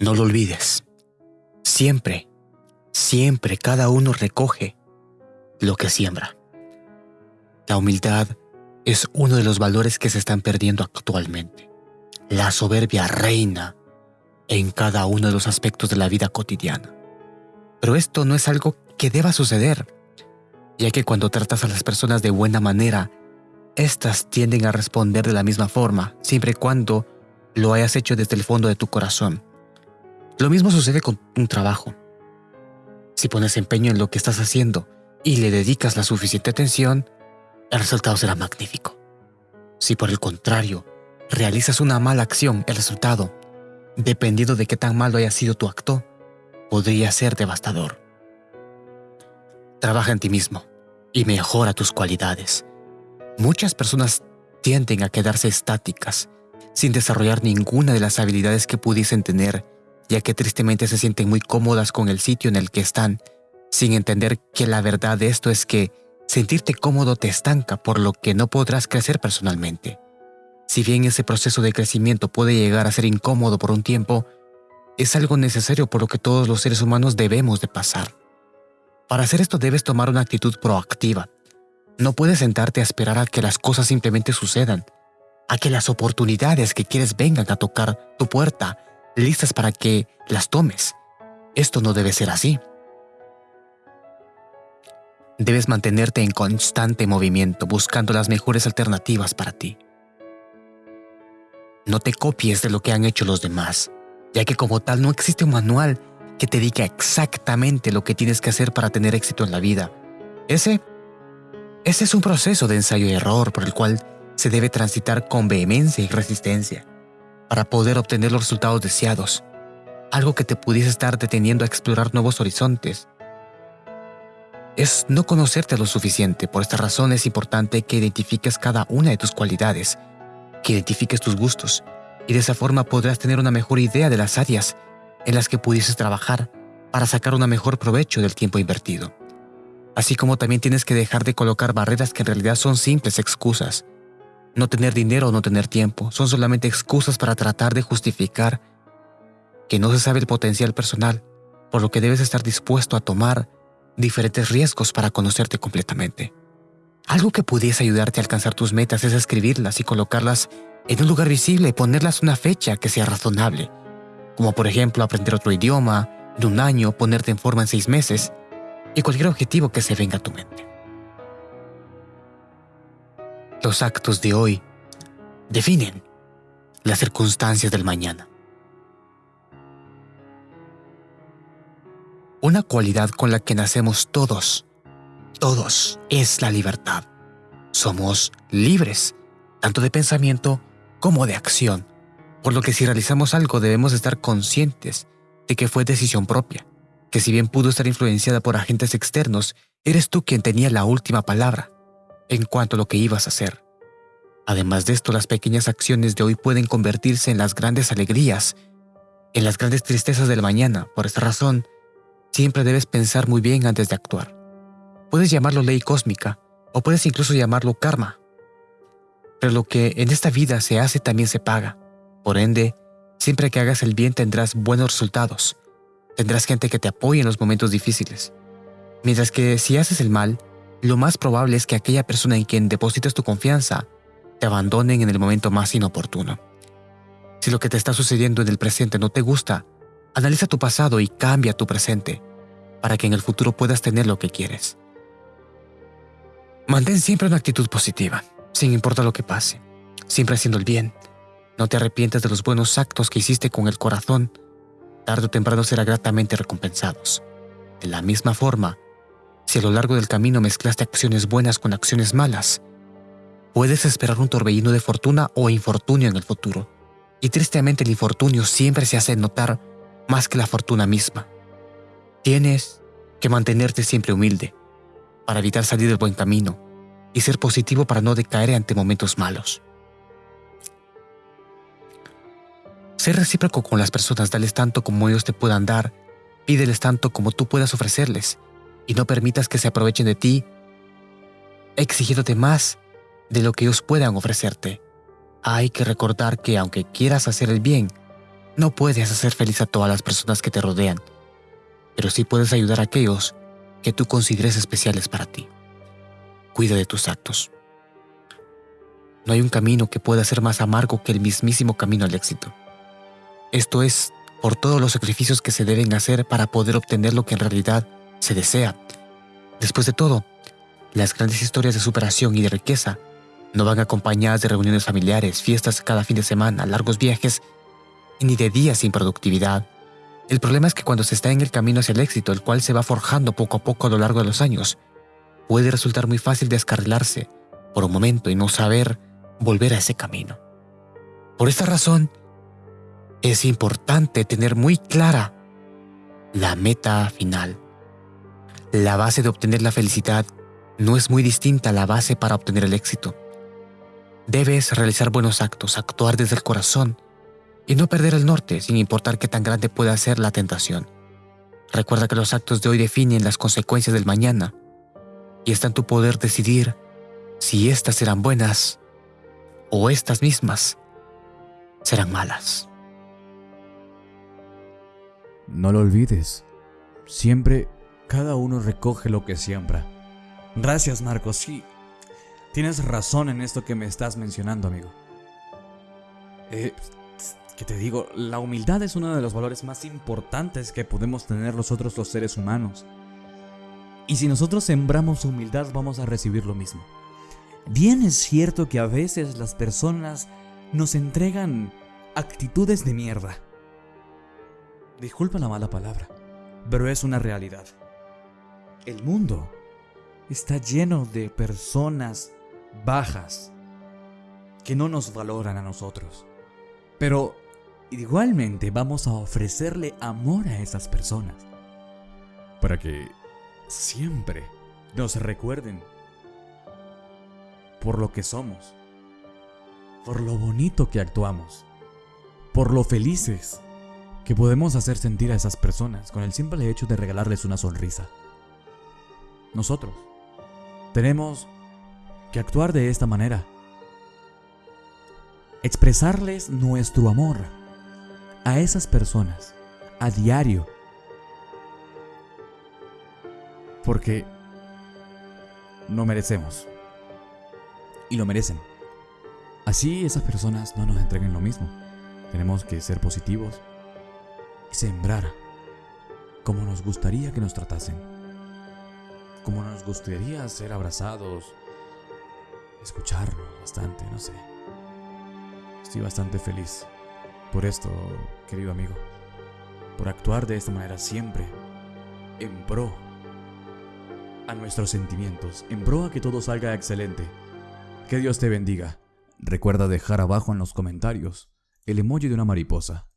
No lo olvides. Siempre, siempre cada uno recoge lo que siembra. La humildad es uno de los valores que se están perdiendo actualmente. La soberbia reina en cada uno de los aspectos de la vida cotidiana. Pero esto no es algo que deba suceder, ya que cuando tratas a las personas de buena manera, éstas tienden a responder de la misma forma, siempre y cuando lo hayas hecho desde el fondo de tu corazón. Lo mismo sucede con un trabajo. Si pones empeño en lo que estás haciendo y le dedicas la suficiente atención, el resultado será magnífico. Si por el contrario, realizas una mala acción, el resultado, dependiendo de qué tan malo haya sido tu acto, podría ser devastador. Trabaja en ti mismo y mejora tus cualidades. Muchas personas tienden a quedarse estáticas, sin desarrollar ninguna de las habilidades que pudiesen tener ya que tristemente se sienten muy cómodas con el sitio en el que están, sin entender que la verdad de esto es que sentirte cómodo te estanca por lo que no podrás crecer personalmente. Si bien ese proceso de crecimiento puede llegar a ser incómodo por un tiempo, es algo necesario por lo que todos los seres humanos debemos de pasar. Para hacer esto debes tomar una actitud proactiva. No puedes sentarte a esperar a que las cosas simplemente sucedan, a que las oportunidades que quieres vengan a tocar tu puerta listas para que las tomes. Esto no debe ser así. Debes mantenerte en constante movimiento buscando las mejores alternativas para ti. No te copies de lo que han hecho los demás, ya que como tal no existe un manual que te diga exactamente lo que tienes que hacer para tener éxito en la vida. Ese, ese es un proceso de ensayo y error por el cual se debe transitar con vehemencia y resistencia para poder obtener los resultados deseados, algo que te pudiese estar deteniendo a explorar nuevos horizontes. Es no conocerte lo suficiente, por esta razón es importante que identifiques cada una de tus cualidades, que identifiques tus gustos, y de esa forma podrás tener una mejor idea de las áreas en las que pudieses trabajar para sacar un mejor provecho del tiempo invertido. Así como también tienes que dejar de colocar barreras que en realidad son simples excusas, no tener dinero o no tener tiempo son solamente excusas para tratar de justificar que no se sabe el potencial personal, por lo que debes estar dispuesto a tomar diferentes riesgos para conocerte completamente. Algo que pudiese ayudarte a alcanzar tus metas es escribirlas y colocarlas en un lugar visible y ponerlas una fecha que sea razonable, como por ejemplo aprender otro idioma, en un año, ponerte en forma en seis meses, y cualquier objetivo que se venga a tu mente. Los actos de hoy definen las circunstancias del mañana. Una cualidad con la que nacemos todos, todos, es la libertad. Somos libres, tanto de pensamiento como de acción, por lo que si realizamos algo debemos estar conscientes de que fue decisión propia, que si bien pudo estar influenciada por agentes externos, eres tú quien tenía la última palabra en cuanto a lo que ibas a hacer. Además de esto, las pequeñas acciones de hoy pueden convertirse en las grandes alegrías, en las grandes tristezas del mañana. Por esta razón, siempre debes pensar muy bien antes de actuar. Puedes llamarlo ley cósmica, o puedes incluso llamarlo karma. Pero lo que en esta vida se hace también se paga. Por ende, siempre que hagas el bien tendrás buenos resultados. Tendrás gente que te apoye en los momentos difíciles. Mientras que si haces el mal, lo más probable es que aquella persona en quien depositas tu confianza te abandonen en el momento más inoportuno. Si lo que te está sucediendo en el presente no te gusta, analiza tu pasado y cambia tu presente para que en el futuro puedas tener lo que quieres. Mantén siempre una actitud positiva, sin importar lo que pase, siempre haciendo el bien. No te arrepientes de los buenos actos que hiciste con el corazón. Tarde o temprano será gratamente recompensados. De la misma forma, si a lo largo del camino mezclaste acciones buenas con acciones malas, puedes esperar un torbellino de fortuna o infortunio en el futuro. Y tristemente el infortunio siempre se hace notar más que la fortuna misma. Tienes que mantenerte siempre humilde para evitar salir del buen camino y ser positivo para no decaer ante momentos malos. Ser recíproco con las personas, dales tanto como ellos te puedan dar, pídeles tanto como tú puedas ofrecerles y no permitas que se aprovechen de ti, exigiéndote más de lo que ellos puedan ofrecerte. Hay que recordar que aunque quieras hacer el bien, No puedes hacer feliz a todas las personas que te rodean, pero sí puedes ayudar a aquellos que tú consideres especiales para ti. Cuida de tus actos. No hay un camino que pueda ser más amargo que el mismísimo camino al éxito. Esto es por todos los sacrificios que se deben hacer para poder obtener lo que en realidad se desea. Después de todo, las grandes historias de superación y de riqueza no van acompañadas de reuniones familiares, fiestas cada fin de semana, largos viajes ni de días sin productividad. El problema es que cuando se está en el camino hacia el éxito, el cual se va forjando poco a poco a lo largo de los años, puede resultar muy fácil descarrilarse por un momento y no saber volver a ese camino. Por esta razón, es importante tener muy clara la meta final. La base de obtener la felicidad no es muy distinta a la base para obtener el éxito. Debes realizar buenos actos, actuar desde el corazón y no perder el norte sin importar qué tan grande pueda ser la tentación. Recuerda que los actos de hoy definen las consecuencias del mañana y está en tu poder decidir si éstas serán buenas o estas mismas serán malas. No lo olvides, siempre cada uno recoge lo que siembra. Gracias Marcos, sí, tienes razón en esto que me estás mencionando, amigo. Eh, ¿Qué te digo? La humildad es uno de los valores más importantes que podemos tener nosotros los seres humanos. Y si nosotros sembramos humildad vamos a recibir lo mismo. Bien es cierto que a veces las personas nos entregan actitudes de mierda. Disculpa la mala palabra, pero es una realidad. El mundo está lleno de personas bajas que no nos valoran a nosotros. Pero igualmente vamos a ofrecerle amor a esas personas para que siempre nos recuerden por lo que somos, por lo bonito que actuamos, por lo felices que podemos hacer sentir a esas personas con el simple hecho de regalarles una sonrisa. Nosotros tenemos que actuar de esta manera. Expresarles nuestro amor a esas personas a diario. Porque no merecemos y lo merecen. Así esas personas no nos entreguen lo mismo. Tenemos que ser positivos y sembrar como nos gustaría que nos tratasen. Como nos gustaría ser abrazados, escucharlos bastante, no sé. Estoy bastante feliz por esto, querido amigo. Por actuar de esta manera siempre en pro a nuestros sentimientos, en pro a que todo salga excelente. Que Dios te bendiga. Recuerda dejar abajo en los comentarios el emoji de una mariposa